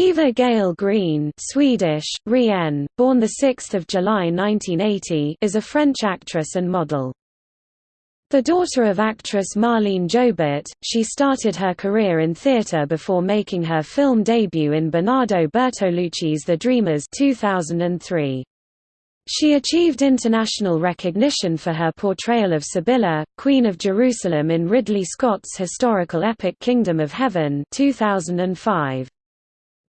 Eva Gaëlle Green Swedish, Rien, born 6 July 1980 is a French actress and model. The daughter of actress Marlene Jobert, she started her career in theatre before making her film debut in Bernardo Bertolucci's The Dreamers 2003. She achieved international recognition for her portrayal of Sibylla, Queen of Jerusalem in Ridley Scott's historical epic Kingdom of Heaven 2005.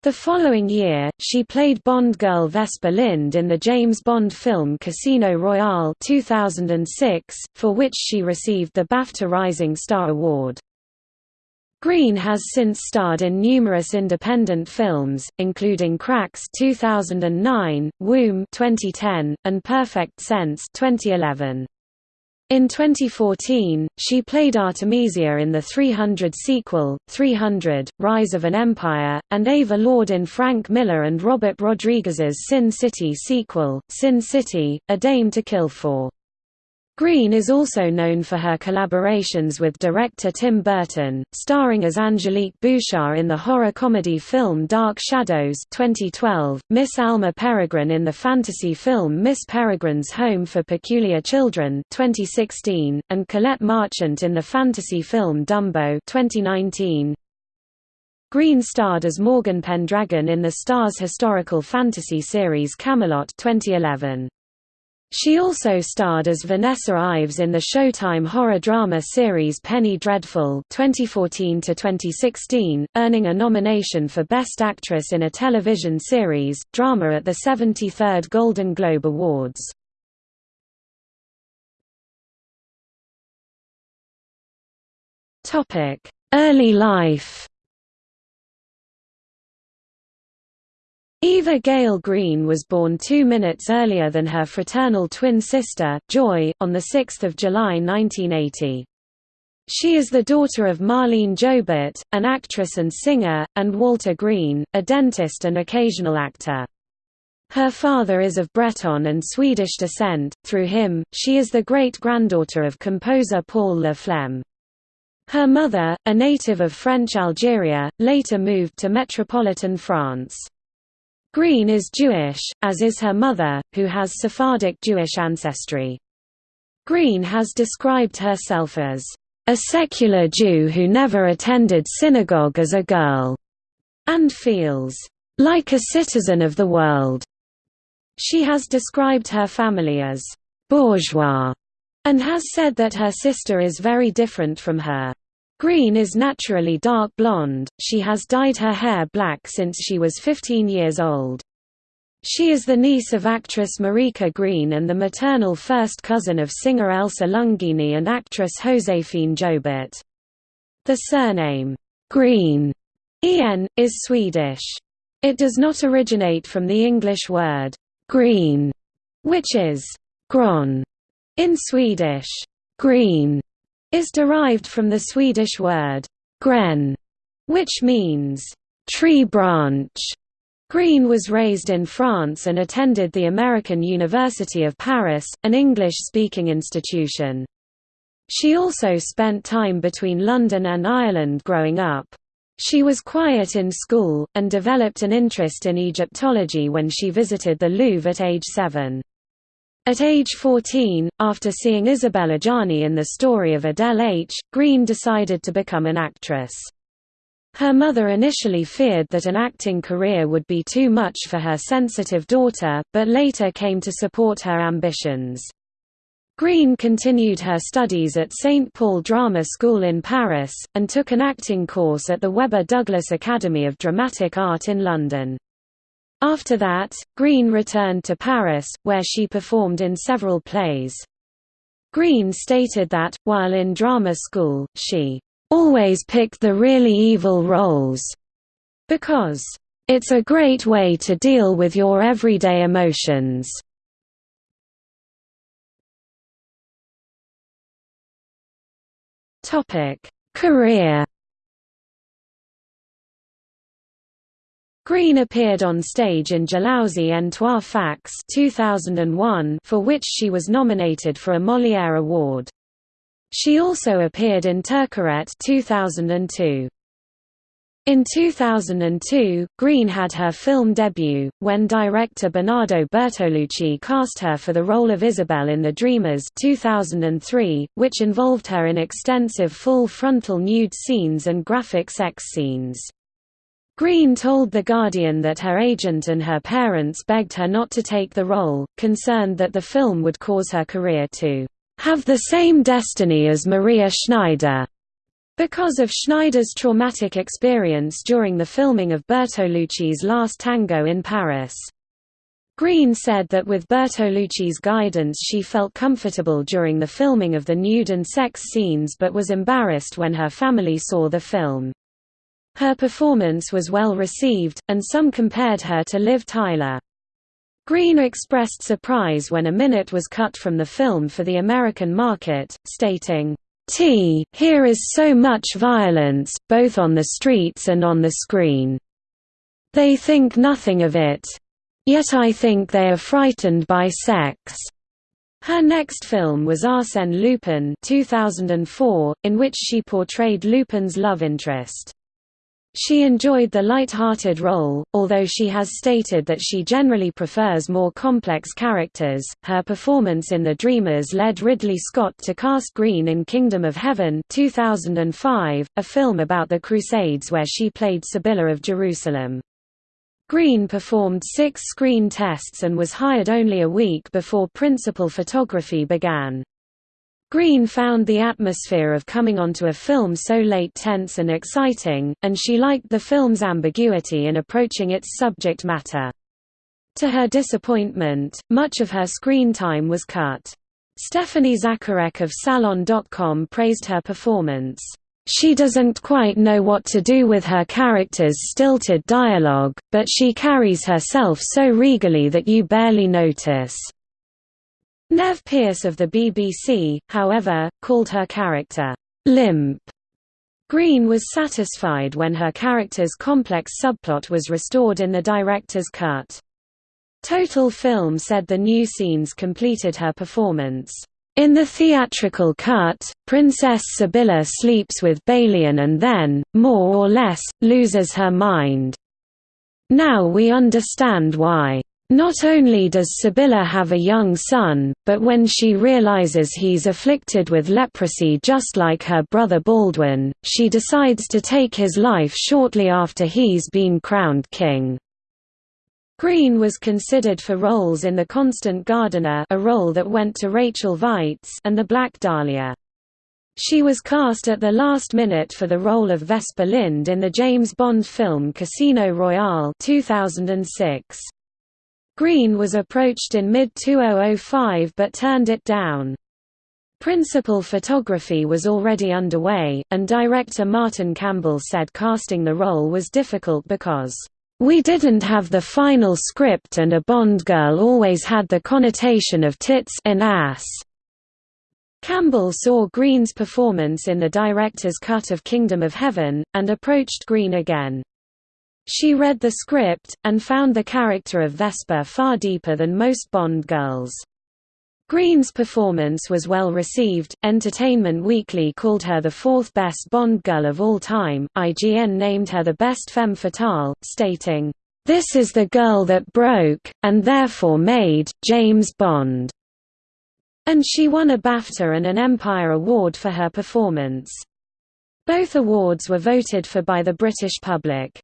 The following year, she played Bond girl Vesper Lynd in the James Bond film Casino Royale 2006, for which she received the BAFTA Rising Star Award. Green has since starred in numerous independent films, including Cracks 2009, Womb 2010, and Perfect Sense 2011. In 2014, she played Artemisia in the 300 sequel, 300, Rise of an Empire, and Ava Lord in Frank Miller and Robert Rodriguez's Sin City sequel, Sin City, A Dame to Kill For. Green is also known for her collaborations with director Tim Burton, starring as Angelique Bouchard in the horror comedy film Dark Shadows 2012, Miss Alma Peregrine in the fantasy film Miss Peregrine's Home for Peculiar Children 2016, and Colette Marchant in the fantasy film Dumbo 2019. Green starred as Morgan Pendragon in the Starz historical fantasy series Camelot 2011. She also starred as Vanessa Ives in the Showtime horror drama series Penny Dreadful 2014 2016, earning a nomination for Best Actress in a Television Series drama at the 73rd Golden Globe Awards. Early life. Eva Gaëlle Green was born two minutes earlier than her fraternal twin sister, Joy, on 6 July 1980. She is the daughter of Marlene Jobert, an actress and singer, and Walter Green, a dentist and occasional actor. Her father is of Breton and Swedish descent, through him, she is the great-granddaughter of composer Paul Le Flem. Her mother, a native of French Algeria, later moved to metropolitan France. Green is Jewish, as is her mother, who has Sephardic Jewish ancestry. Green has described herself as a secular Jew who never attended synagogue as a girl, and feels like a citizen of the world. She has described her family as bourgeois, and has said that her sister is very different from her. Green is naturally dark blonde, she has dyed her hair black since she was 15 years old. She is the niece of actress Marika Green and the maternal first cousin of singer Elsa Lunghini and actress Joséphine Jobert. The surname, Green, en, is Swedish. It does not originate from the English word, green, which is gron in Swedish. Green is derived from the Swedish word gren, which means tree branch. Green was raised in France and attended the American University of Paris, an English-speaking institution. She also spent time between London and Ireland growing up. She was quiet in school, and developed an interest in Egyptology when she visited the Louvre at age seven. At age 14, after seeing Isabelle Adjani in the story of Adele H., Green decided to become an actress. Her mother initially feared that an acting career would be too much for her sensitive daughter, but later came to support her ambitions. Green continued her studies at St. Paul Drama School in Paris, and took an acting course at the Webber Douglas Academy of Dramatic Art in London. After that, Green returned to Paris, where she performed in several plays. Green stated that, while in drama school, she always picked the really evil roles because it's a great way to deal with your everyday emotions. Career Green appeared on stage in Jalousie en Trois Fax 2001 for which she was nominated for a Molière Award. She also appeared in Turcaret 2002. In 2002, Green had her film debut, when director Bernardo Bertolucci cast her for the role of Isabel in The Dreamers 2003, which involved her in extensive full frontal nude scenes and graphic sex scenes. Green told The Guardian that her agent and her parents begged her not to take the role, concerned that the film would cause her career to have the same destiny as Maria Schneider. Because of Schneider's traumatic experience during the filming of Bertolucci's Last Tango in Paris. Green said that with Bertolucci's guidance she felt comfortable during the filming of the nude and sex scenes but was embarrassed when her family saw the film. Her performance was well received, and some compared her to Liv Tyler. Green expressed surprise when a minute was cut from the film for the American market, stating, T. Here is so much violence, both on the streets and on the screen. They think nothing of it. Yet I think they are frightened by sex. Her next film was Arsène Lupin 2004, in which she portrayed Lupin's love interest. She enjoyed the light-hearted role, although she has stated that she generally prefers more complex characters. Her performance in The Dreamers led Ridley Scott to cast Green in Kingdom of Heaven 2005, a film about the Crusades where she played Sibylla of Jerusalem. Green performed six screen tests and was hired only a week before principal photography began. Green found the atmosphere of coming onto a film so late tense and exciting, and she liked the film's ambiguity in approaching its subject matter. To her disappointment, much of her screen time was cut. Stephanie Zacharek of Salon.com praised her performance. She doesn't quite know what to do with her character's stilted dialogue, but she carries herself so regally that you barely notice. Nev Pierce of the BBC, however, called her character, "'limp". Green was satisfied when her character's complex subplot was restored in the director's cut. Total Film said the new scenes completed her performance. In the theatrical cut, Princess Sibylla sleeps with Balian and then, more or less, loses her mind. Now we understand why. Not only does Sibylla have a young son, but when she realizes he's afflicted with leprosy just like her brother Baldwin, she decides to take his life shortly after he's been crowned king. Green was considered for roles in The Constant Gardener a role that went to Rachel Weisz and The Black Dahlia. She was cast at the last minute for the role of Vesper Lynd in the James Bond film Casino Royale 2006. Green was approached in mid-2005 but turned it down. Principal photography was already underway, and director Martin Campbell said casting the role was difficult because, "...we didn't have the final script and a Bond girl always had the connotation of tits and ass." Campbell saw Green's performance in the director's cut of Kingdom of Heaven, and approached Green again. She read the script, and found the character of Vesper far deeper than most Bond girls. Green's performance was well received. Entertainment Weekly called her the fourth best Bond girl of all time. IGN named her the best femme fatale, stating, This is the girl that broke, and therefore made, James Bond. And she won a BAFTA and an Empire Award for her performance. Both awards were voted for by the British public.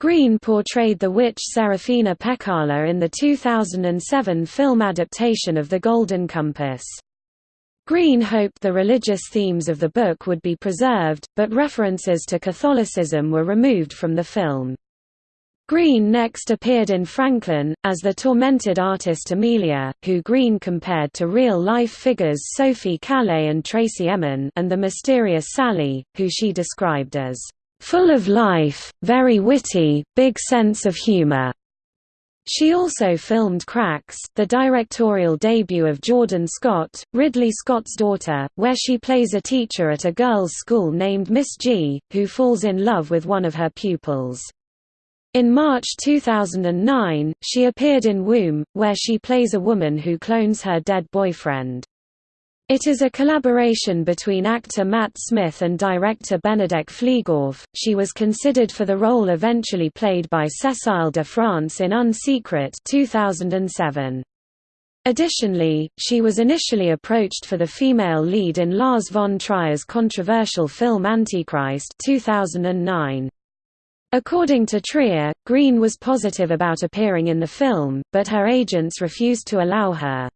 Green portrayed the witch Serafina Pekkala in the 2007 film adaptation of The Golden Compass. Green hoped the religious themes of the book would be preserved, but references to Catholicism were removed from the film. Green next appeared in Franklyn, as the tormented artist Amelia, who Green compared to real-life figures Sophie Calle and Tracey Emin and the mysterious Sally, who she described as full of life, very witty, big sense of humor. She also filmed Cracks, the directorial debut of Jordan Scott, Ridley Scott's daughter, where she plays a teacher at a girls' school named Miss G, who falls in love with one of her pupils. In March 2009, she appeared in Womb, where she plays a woman who clones her dead boyfriend. It is a collaboration between actor Matt Smith and director Benedek Fliegauf. She was considered for the role eventually played by Cécile de France in Un Secret 2007. Additionally, she was initially approached for the female lead in Lars von Trier's controversial film Antichrist 2009. According to Trier, Green was positive about appearing in the film, but her agents refused to allow her.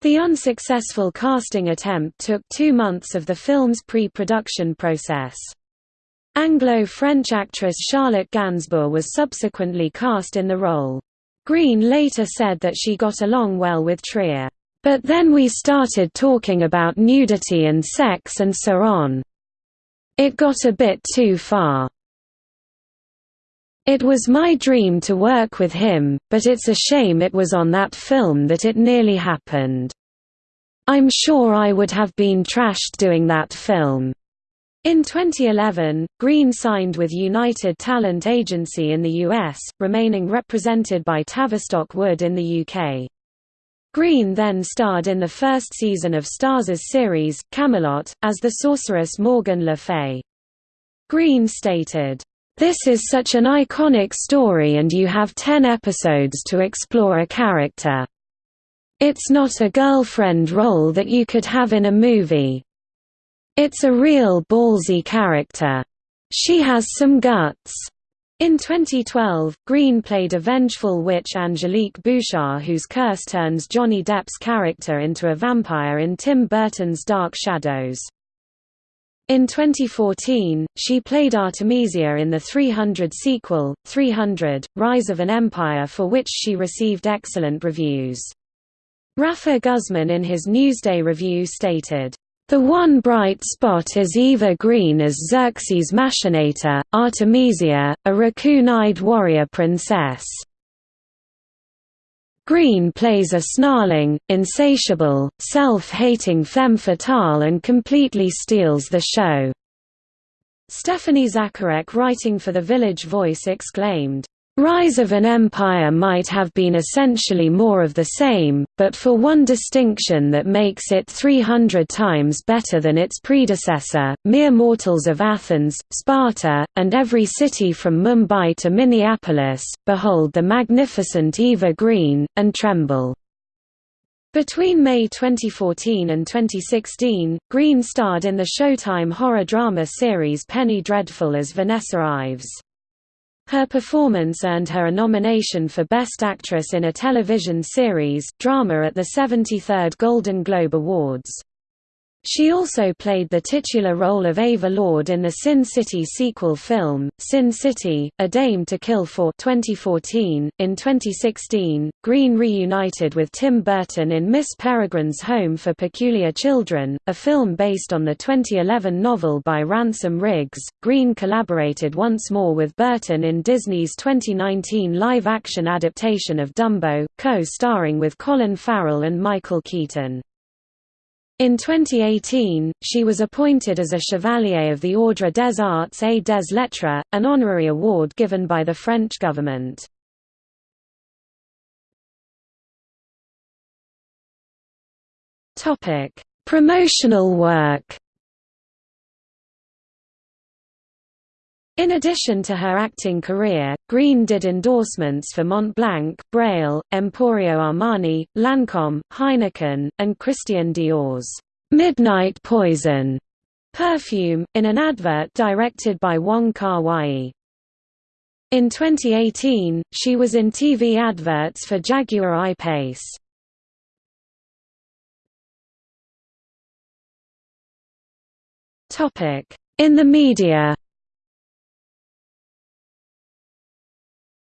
The unsuccessful casting attempt took two months of the film's pre-production process. Anglo-French actress Charlotte Gainsbourg was subsequently cast in the role. Green later said that she got along well with Trier. But then we started talking about nudity and sex and so on. It got a bit too far. It was my dream to work with him, but it's a shame it was on that film that it nearly happened. I'm sure I would have been trashed doing that film. In 2011, Green signed with United Talent Agency in the US, remaining represented by Tavistock Wood in the UK. Green then starred in the first season of Starz' series, Camelot, as the sorceress Morgan Le Fay. Green stated, this is such an iconic story and you have ten episodes to explore a character. It's not a girlfriend role that you could have in a movie. It's a real ballsy character. She has some guts. In 2012, Green played a vengeful witch Angelique Bouchard whose curse turns Johnny Depp's character into a vampire in Tim Burton's Dark Shadows. In 2014, she played Artemisia in the 300 sequel, 300, Rise of an Empire for which she received excellent reviews. Rafer Guzman in his Newsday review stated, "...the one bright spot is Eva Green as Xerxes Machinator, Artemisia, a raccoon-eyed warrior princess." Green plays a snarling, insatiable, self-hating femme fatale and completely steals the show. Stephanie Zacharek writing for The Village Voice exclaimed, Rise of an Empire might have been essentially more of the same, but for one distinction that makes it 300 times better than its predecessor, mere mortals of Athens, Sparta, and every city from Mumbai to Minneapolis, behold the magnificent Eva Green, and tremble. Between May 2014 and 2016, Green starred in the Showtime horror drama series Penny Dreadful as Vanessa Ives. Her performance earned her a nomination for Best Actress in a Television Series drama at the 73rd Golden Globe Awards. She also played the titular role of Ava Lord in the Sin City sequel film, Sin City, A Dame to Kill for 2014. .In 2016, Green reunited with Tim Burton in Miss Peregrine's Home for Peculiar Children, a film based on the 2011 novel by Ransom Riggs. Green collaborated once more with Burton in Disney's 2019 live-action adaptation of Dumbo, co-starring with Colin Farrell and Michael Keaton. In 2018, she was appointed as a Chevalier of the Ordre des Arts et des Lettres, an honorary award given by the French government. Promotional work In addition to her acting career, Green did endorsements for Montblanc, Breil, Emporio Armani, Lancome, Heineken, and Christian Dior's "'Midnight Poison' perfume, in an advert directed by Wong Kar-wai. In 2018, she was in TV adverts for Jaguar I-Pace. In the media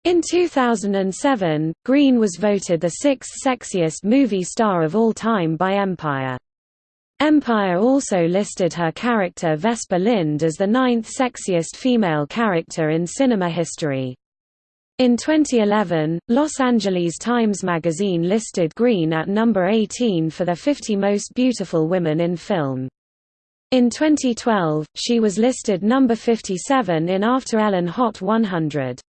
In 2007, Green was voted the sixth sexiest movie star of all time by Empire. Empire also listed her character Vesper Lynd as the ninth sexiest female character in cinema history. In 2011, Los Angeles Times Magazine listed Green at number 18 for the 50 most beautiful women in film. In 2012, she was listed number 57 in After Ellen Hot 100.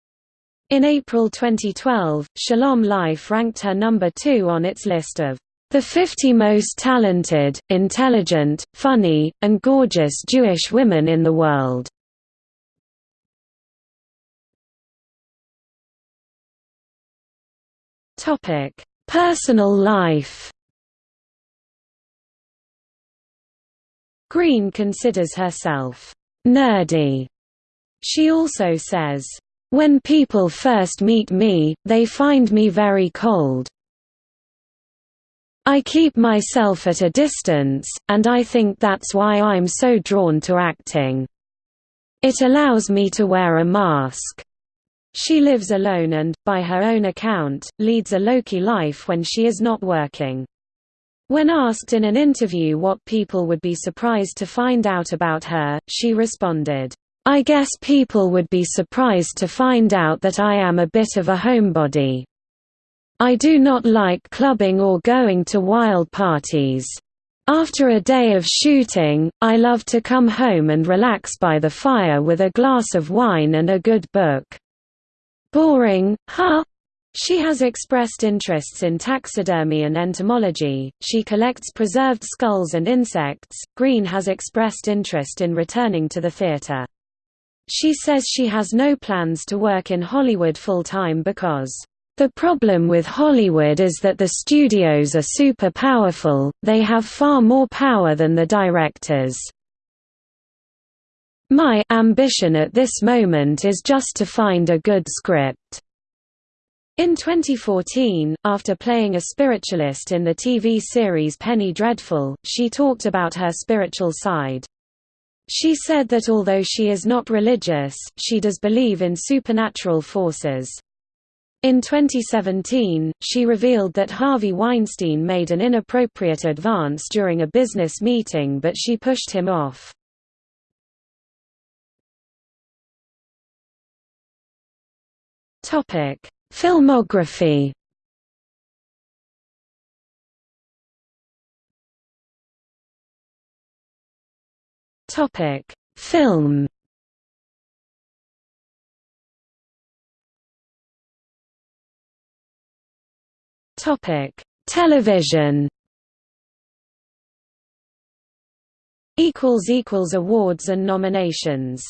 In April 2012, Shalom Life ranked her number 2 on its list of The 50 most talented, intelligent, funny, and gorgeous Jewish women in the world. Topic: Personal life Green considers herself nerdy. She also says, "...when people first meet me, they find me very cold. I keep myself at a distance, and I think that's why I'm so drawn to acting. It allows me to wear a mask." She lives alone and, by her own account, leads a low-key life when she is not working. When asked in an interview what people would be surprised to find out about her, she responded, I guess people would be surprised to find out that I am a bit of a homebody. I do not like clubbing or going to wild parties. After a day of shooting, I love to come home and relax by the fire with a glass of wine and a good book. Boring, huh? She has expressed interests in taxidermy and entomology. She collects preserved skulls and insects. Green has expressed interest in returning to the theater. She says she has no plans to work in Hollywood full time because the problem with Hollywood is that the studios are super powerful, they have far more power than the directors. My ambition at this moment is just to find a good script. In 2014, after playing a spiritualist in the TV series Penny Dreadful, she talked about her spiritual side. She said that although she is not religious, she does believe in supernatural forces. In 2017, she revealed that Harvey Weinstein made an inappropriate advance during a business meeting but she pushed him off. Filmography Topic: Film. Topic: Television. Equals equals awards and nominations